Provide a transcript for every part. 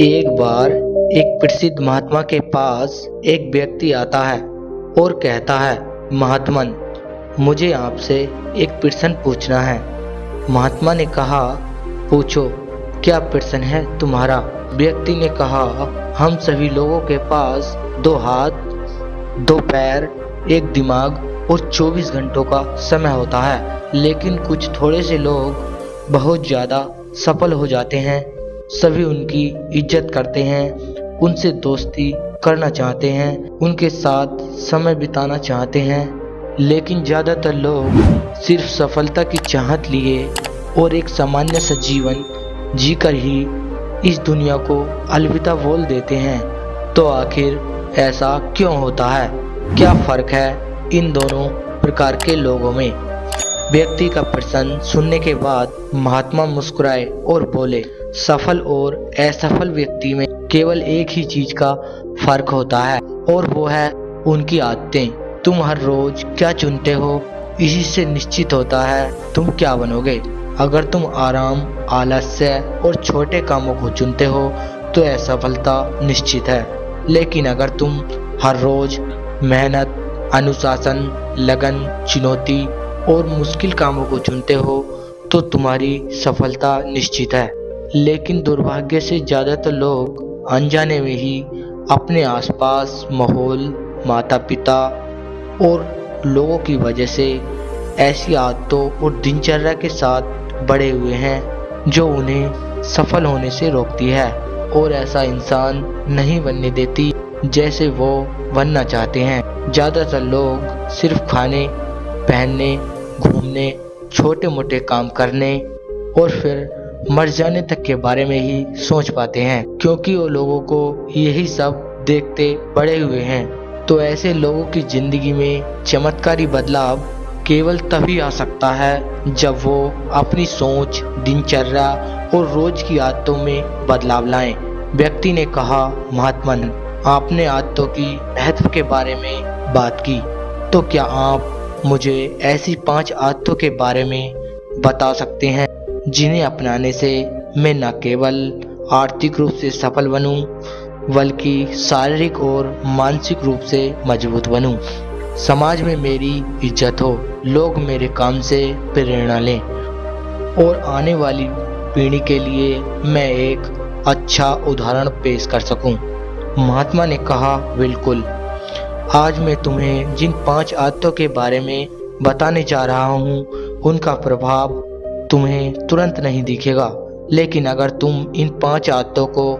एक बार एक प्रसिद्ध महात्मा के पास एक व्यक्ति आता है और कहता है, महात्मन, मुझे आपसे एक प्रश्न पूछना है। महात्मा ने कहा, पूछो, क्या प्रश्न है तुम्हारा? व्यक्ति ने कहा, हम सभी लोगों के पास दो हाथ, दो पैर, एक दिमाग और 24 घंटों का समय होता है, लेकिन कुछ थोड़े से लोग बहुत ज़्यादा सफल हो जाते हैं। सभी उनकी इज़्ज़त करते हैं, उनसे दोस्ती करना चाहते हैं, उनके साथ समय बिताना चाहते हैं। लेकिन ज़्यादातर लोग सिर्फ़ सफलता की चाहत लिए और एक सामान्य सा जीवन जीकर ही इस दुनिया को अलविदा बोल देते हैं। तो आखिर ऐसा क्यों होता है? क्या फ़र्क है इन दोनों प्रकार के लोगों में? व्यक्ति का प्रसन्न सुनने के बाद महात्मा मुस्कुराए और बोले सफल और असफल व्यक्ति में केवल एक ही चीज़ का फ़र्क होता है, और वो है उनकी आदतें। तुम हर रोज क्या चुनते हो, इसी से निश्चित होता है तुम क्या बनोगे। अगर तुम आराम, आलस्य और छोटे कामों को चुनते हो तो असफलता निश्चित है। लेकिन अगर तुम हर रोज मेहनत, अनुशासन, लगन, चुनौती और मुश्किल कामों को चुनते हो तो तुम्हारी सफलता निश्चित है। लेकिन दुर्भाग्य से ज़्यादातर लोग अनजाने में ही अपने आसपास, माहौल माता पिता और लोगों की वजह से ऐसी आदतों और दिनचर्या के साथ बड़े हुए हैं, जो उन्हें सफल होने से रोकती है और ऐसा इंसान नहीं बनने देती जैसे वो बनना चाहते हैं। ज़्यादातर लोग सिर्फ़ खाने, पहनने, घूमने छोटे मोटे काम करने और फिर मर जाने तक के बारे में ही सोच पाते हैं, क्योंकि वो लोगों को यही सब देखते बड़े हुए हैं। तो ऐसे लोगों की ज़िंदगी में चमत्कारी बदलाव केवल तभी आ सकता है जब वो अपनी सोच, दिनचर्या और रोज की आदतों में बदलाव लाएँ। व्यक्ति ने कहा, महात्मन, आपने आदतों की महत्व के बारे में बात की। तो क्या आप मुझे ऐसी पाँच आदतों के बारे में बता सकते हैं? जिन्हें अपनाने से मैं न केवल आर्थिक रूप से सफल बनूं, बल्कि शारीरिक और मानसिक रूप से मज़बूत बनूं। समाज में मेरी इज़्ज़त हो लोग मेरे काम से प्रेरणा लें और आने वाली पीढ़ी के लिए मैं एक अच्छा उदाहरण पेश कर सकूँ। महात्मा ने कहा बिल्कुल आज मैं तुम्हें जिन पाँच आदतों के बारे में बताने जा रहा हूँ, उनका प्रभाव तुम्हें तुरंत नहीं दिखेगा। लेकिन अगर तुम इन पाँच आदतों को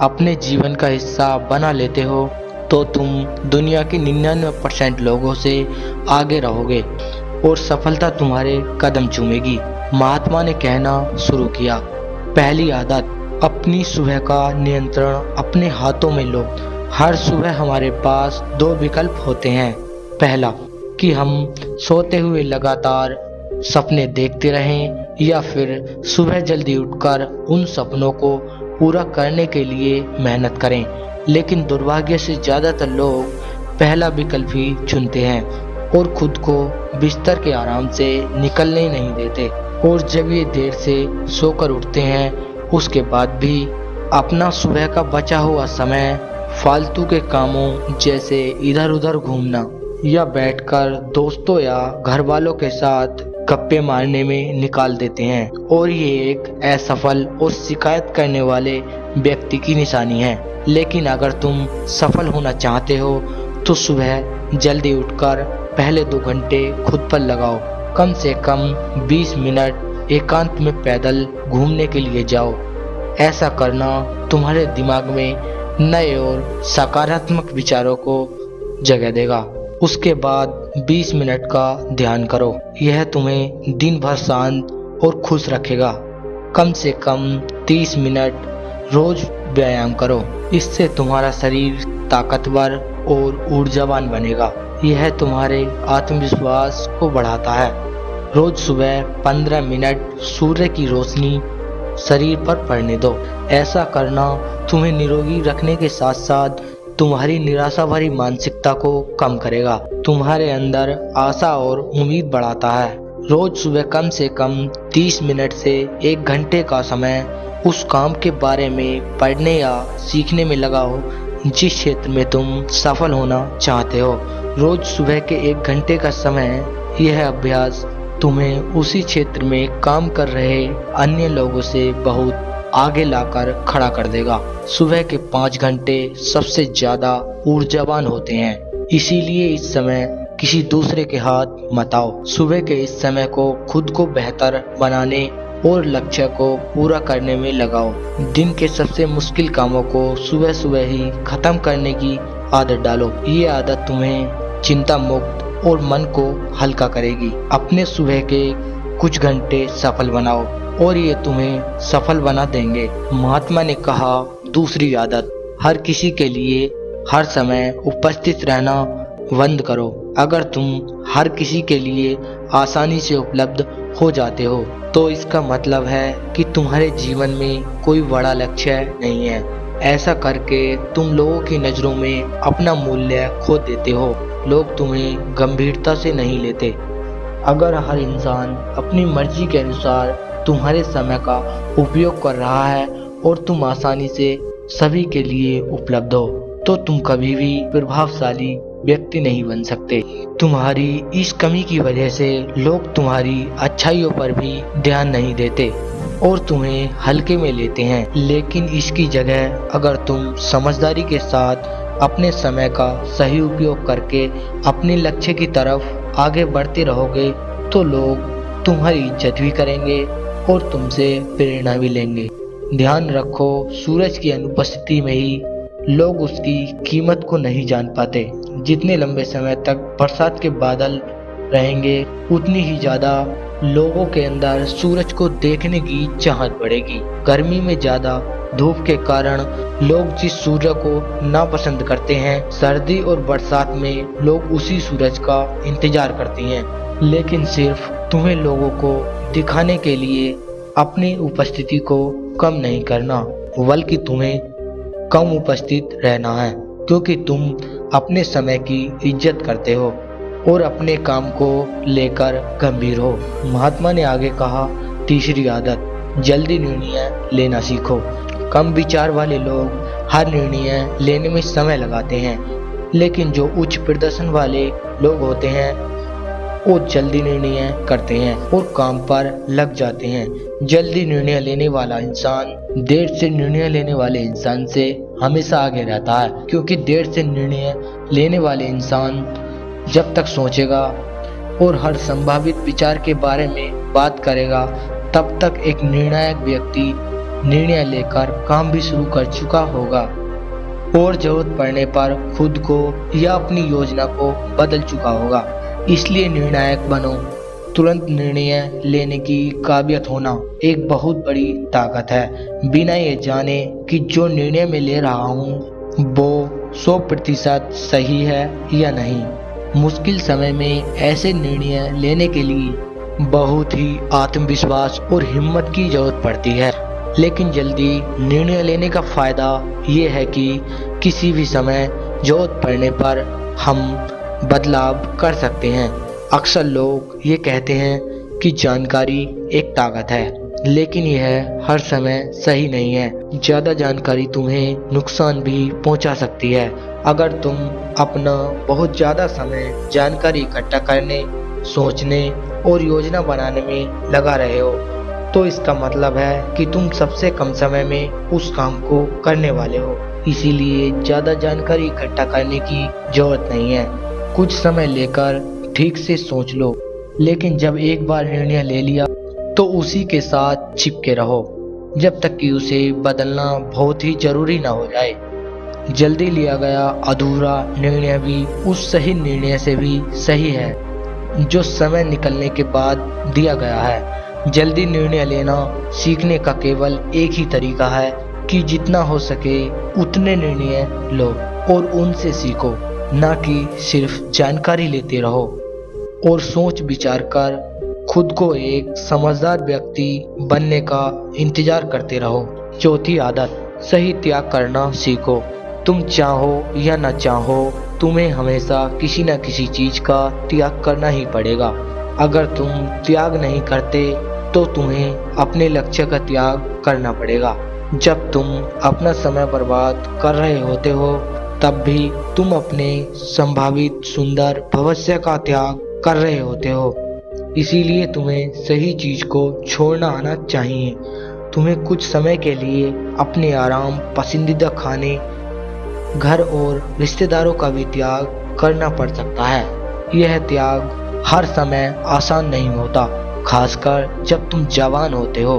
अपने जीवन का हिस्सा बना लेते हो तो तुम दुनिया के निन्यानवे परसेंट लोगों से आगे रहोगे और सफलता तुम्हारे कदम चूमेगी। महात्मा ने कहना शुरू किया, पहली आदत, अपनी सुबह का नियंत्रण अपने हाथों में लो। हर सुबह हमारे पास दो विकल्प होते हैं। पहला, कि हम सोते हुए लगातार सपने देखते रहें। या फिर सुबह जल्दी उठकर उन सपनों को पूरा करने के लिए मेहनत करें। लेकिन दुर्भाग्य से ज़्यादातर लोग पहला विकल्प ही चुनते हैं और खुद को बिस्तर के आराम से निकलने नहीं देते। और जब ये देर से सोकर उठते हैं, उसके बाद भी अपना सुबह का बचा हुआ समय फालतू के कामों जैसे इधर उधर घूमना या बैठकर दोस्तों या घर वालों के साथ गप्पे मारने में निकाल देते हैं और ये एक असफल और शिकायत करने वाले व्यक्ति की निशानी है। लेकिन अगर तुम सफल होना चाहते हो तो सुबह जल्दी उठकर पहले दो घंटे खुद पर लगाओ। कम से कम 20 मिनट एकांत में पैदल घूमने के लिए जाओ। ऐसा करना तुम्हारे दिमाग में नए और सकारात्मक विचारों को जगह देगा। उसके बाद 20 मिनट का ध्यान करो। यह तुम्हें दिन भर शांत और खुश रखेगा। कम से कम 30 मिनट रोज व्यायाम करो। इससे तुम्हारा शरीर ताकतवर और ऊर्जावान बनेगा। यह तुम्हारे आत्मविश्वास को बढ़ाता है। रोज सुबह 15 मिनट सूर्य की रोशनी शरीर पर पड़ने दो। ऐसा करना तुम्हें निरोगी रखने के साथ साथ तुम्हारी निराशा भरी मानसिकता को कम करेगा। तुम्हारे अंदर आशा और उम्मीद बढ़ाता है। रोज सुबह कम से कम 30 मिनट से एक घंटे का समय उस काम के बारे में पढ़ने या सीखने में लगाओ जिस क्षेत्र में तुम सफल होना चाहते हो। रोज सुबह के एक घंटे का समय, यह अभ्यास तुम्हें उसी क्षेत्र में काम कर रहे अन्य लोगों से बहुत आगे लाकर खड़ा कर देगा। सुबह के पाँच घंटे सबसे ज़्यादा ऊर्जावान होते हैं। इसीलिए इस समय किसी दूसरे के हाथ मत आओ। सुबह के इस समय को खुद को बेहतर बनाने और लक्ष्य को पूरा करने में लगाओ। दिन के सबसे मुश्किल कामों को सुबह सुबह ही खत्म करने की आदत डालो। ये आदत तुम्हें चिंता मुक्त और मन को हल्का करेगी। अपने सुबह के कुछ घंटे सफल बनाओ। और ये तुम्हें सफल बना देंगे। महात्मा ने कहा, दूसरी आदत, हर किसी के लिए हर समय उपस्थित रहना बंद करो। अगर तुम हर किसी के लिए आसानी से उपलब्ध हो जाते हो तो इसका मतलब है कि तुम्हारे जीवन में कोई बड़ा लक्ष्य नहीं है। ऐसा करके तुम लोगों की नज़रों में अपना मूल्य खो देते हो। लोग तुम्हें गंभीरता से नहीं लेते। अगर हर इंसान अपनी मर्ज़ी के अनुसार तुम्हारे समय का उपयोग कर रहा है और तुम आसानी से सभी के लिए उपलब्ध हो तो तुम कभी भी प्रभावशाली व्यक्ति नहीं बन सकते। तुम्हारी इस कमी की वजह से लोग तुम्हारी अच्छाइयों पर भी ध्यान नहीं देते और तुम्हें हल्के में लेते हैं। लेकिन इसकी जगह अगर तुम समझदारी के साथ अपने समय का सही उपयोग करके अपने लक्ष्य की तरफ़ आगे बढ़ते रहोगे तो लोग तुम्हारी इज़्ज़त भी करेंगे। और तुमसे प्रेरणा भी लेंगे। ध्यान रखो, सूरज की अनुपस्थिति में ही लोग उसकी कीमत को नहीं जान पाते। जितने लंबे समय तक बरसात के बादल रहेंगे, उतनी ही ज़्यादा लोगों के अंदर सूरज को देखने की चाहत बढ़ेगी। गर्मी में ज़्यादा धूप के कारण लोग जिस सूर्य को नापसंद करते हैं, सर्दी और बरसात में लोग उसी सूरज का इंतज़ार करते हैं। लेकिन सिर्फ़ तुम्हें लोगों को दिखाने के लिए अपनी उपस्थिति को कम नहीं करना, बल्कि तुम्हें कम उपस्थित रहना है, क्योंकि तुम अपने समय की इज़्ज़त करते हो। और अपने काम को लेकर गंभीर हो। महात्मा ने आगे कहा, तीसरी आदत, जल्दी निर्णय लेना सीखो। कम विचार वाले लोग हर निर्णय लेने में समय लगाते हैं, लेकिन जो उच्च प्रदर्शन वाले लोग होते हैं, वो जल्दी निर्णय करते हैं और काम पर लग जाते हैं। जल्दी निर्णय लेने वाला इंसान, देर से निर्णय लेने वाले इंसान से हमेशा आगे रहता है, क्योंकि देर से निर्णय लेने वाले इंसान जब तक सोचेगा और हर संभावित विचार के बारे में बात करेगा, तब तक एक निर्णायक व्यक्ति निर्णय लेकर काम भी शुरू कर चुका होगा। और ज़रूरत पड़ने पर खुद को या अपनी योजना को बदल चुका होगा। इसलिए निर्णायक बनो। तुरंत निर्णय लेने की काबिलियत होना एक बहुत बड़ी ताकत है। बिना ये जाने कि जो निर्णय मैं ले रहा हूँ, वो सौ प्रतिशत सही है या नहीं। मुश्किल समय में ऐसे निर्णय लेने के लिए बहुत ही आत्मविश्वास और हिम्मत की ज़रूरत पड़ती है। लेकिन जल्दी निर्णय लेने का फ़ायदा ये है कि किसी भी समय ज़रूरत पड़ने पर हम बदलाव कर सकते हैं। अक्सर लोग ये कहते हैं कि जानकारी एक ताकत है। लेकिन यह हर समय सही नहीं है। ज़्यादा जानकारी तुम्हें नुकसान भी पहुँचा सकती है। अगर तुम अपना बहुत ज़्यादा समय जानकारी इकट्ठा करने, सोचने और योजना बनाने में लगा रहे हो तो इसका मतलब है कि तुम सबसे कम समय में उस काम को करने वाले हो। इसीलिए ज़्यादा जानकारी इकट्ठा करने की ज़रूरत नहीं है। कुछ समय लेकर ठीक से सोच लो, लेकिन जब एक बार निर्णय ले लिया तो उसी के साथ चिपके रहो, जब तक कि उसे बदलना बहुत ही ज़रूरी ना हो जाए। जल्दी लिया गया अधूरा निर्णय भी उस सही निर्णय से भी सही है, जो समय निकलने के बाद दिया गया है। जल्दी निर्णय लेना सीखने का केवल एक ही तरीका है कि जितना हो सके उतने निर्णय लो और उनसे सीखो, ना कि सिर्फ़ जानकारी लेते रहो और सोच विचार कर खुद को एक समझदार व्यक्ति बनने का इंतज़ार करते रहो। चौथी आदत, सही त्याग करना सीखो। तुम चाहो या न चाहो, तुम्हें हमेशा किसी न किसी चीज़ का त्याग करना ही पड़ेगा। अगर तुम त्याग नहीं करते तो तुम्हें अपने लक्ष्य का त्याग करना पड़ेगा। जब तुम अपना समय बर्बाद कर रहे होते हो, तब भी तुम अपने संभावित सुंदर भविष्य का त्याग कर रहे होते हो। इसीलिए तुम्हें सही चीज़ को छोड़ना आना चाहिए। तुम्हें कुछ समय के लिए अपने आराम, पसंदीदा खाने, घर और रिश्तेदारों का भी त्याग करना पड़ सकता है। यह त्याग हर समय आसान नहीं होता, खासकर जब तुम जवान होते हो।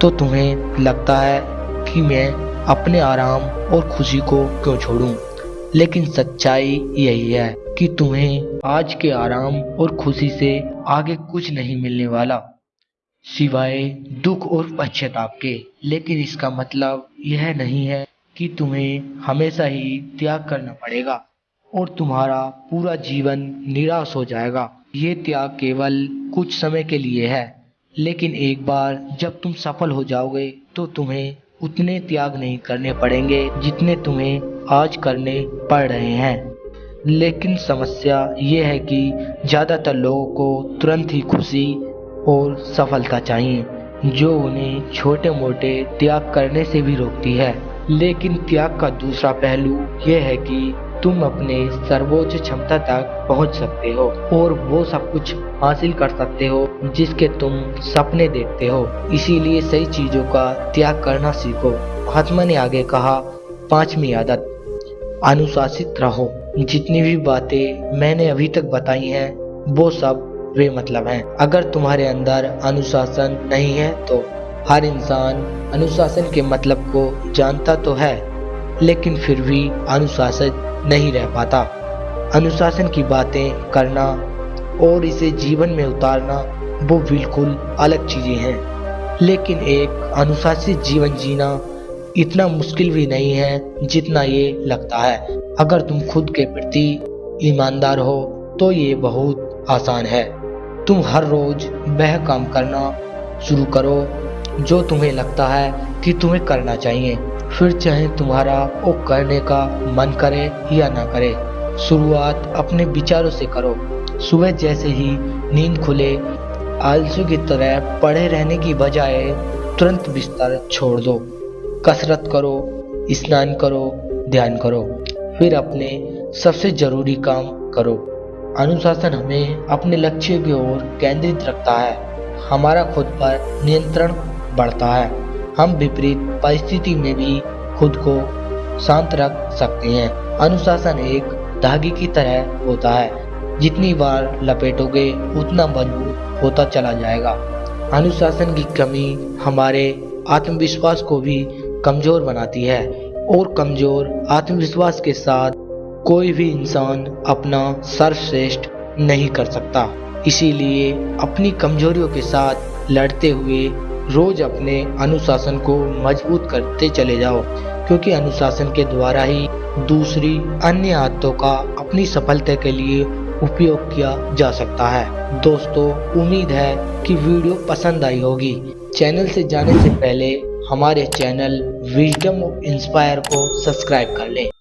तो तुम्हें लगता है कि मैं अपने आराम और खुशी को क्यों छोड़ूं? लेकिन सच्चाई यही है कि तुम्हें आज के आराम और खुशी से आगे कुछ नहीं मिलने वाला। सिवाय दुख और पश्चाताप के। लेकिन इसका मतलब यह नहीं है कि तुम्हें हमेशा ही त्याग करना पड़ेगा और तुम्हारा पूरा जीवन निराश हो जाएगा। ये त्याग केवल कुछ समय के लिए है, लेकिन एक बार जब तुम सफल हो जाओगे तो तुम्हें उतने त्याग नहीं करने पड़ेंगे जितने तुम्हें आज करने पड़ रहे हैं। लेकिन समस्या ये है कि ज़्यादातर लोगों को तुरंत ही खुशी और सफलता चाहिए, जो उन्हें छोटे मोटे त्याग करने से भी रोकती है। लेकिन त्याग का दूसरा पहलू यह है कि तुम अपने सर्वोच्च क्षमता तक पहुँच सकते हो और वो सब कुछ हासिल कर सकते हो, जिसके तुम सपने देखते हो। इसीलिए सही चीज़ों का त्याग करना सीखो। महात्मा ने आगे कहा, पांचवी आदत। अनुशासित रहो। जितनी भी बातें मैंने अभी तक बताई हैं, वो सब वे मतलब हैं। अगर तुम्हारे अंदर अनुशासन नहीं है तो हर इंसान अनुशासन के मतलब को जानता तो है, लेकिन फिर भी अनुशासित नहीं रह पाता। अनुशासन की बातें करना और इसे जीवन में उतारना, वो बिल्कुल अलग चीज़ें हैं। लेकिन एक अनुशासित जीवन जीना इतना मुश्किल भी नहीं है जितना ये लगता है। अगर तुम खुद के प्रति ईमानदार हो तो ये बहुत आसान है। तुम हर रोज वह काम करना शुरू करो जो तुम्हें लगता है कि तुम्हें करना चाहिए। फिर चाहे तुम्हारा वो करने का मन करे या ना करे, शुरुआत अपने विचारों से करो। सुबह जैसे ही नींद खुले, आलसू की तरह पड़े रहने की बजाय तुरंत बिस्तर छोड़ दो। कसरत करो, स्नान करो, ध्यान करो, फिर अपने सबसे ज़रूरी काम करो। अनुशासन हमें अपने लक्ष्य की ओर केंद्रित रखता है। हमारा खुद पर नियंत्रण बढ़ता है। हम विपरीत परिस्थिति में भी खुद को शांत रख सकते हैं। अनुशासन एक धागे की तरह होता है। जितनी बार लपेटोगे, उतना मज़बूत होता चला जाएगा। अनुशासन की कमी हमारे आत्मविश्वास को भी कमज़ोर बनाती है और कमज़ोर आत्मविश्वास के साथ कोई भी इंसान अपना सर्वश्रेष्ठ नहीं कर सकता। इसीलिए अपनी कमजोरियों के साथ लड़ते हुए रोज अपने अनुशासन को मज़बूत करते चले जाओ, क्योंकि अनुशासन के द्वारा ही दूसरी अन्य आदतों का अपनी सफलता के लिए उपयोग किया जा सकता है। दोस्तों, उम्मीद है कि वीडियो पसंद आई होगी। चैनल से जाने से पहले हमारे चैनल विजडम इंस्पायर को सब्सक्राइब कर लें।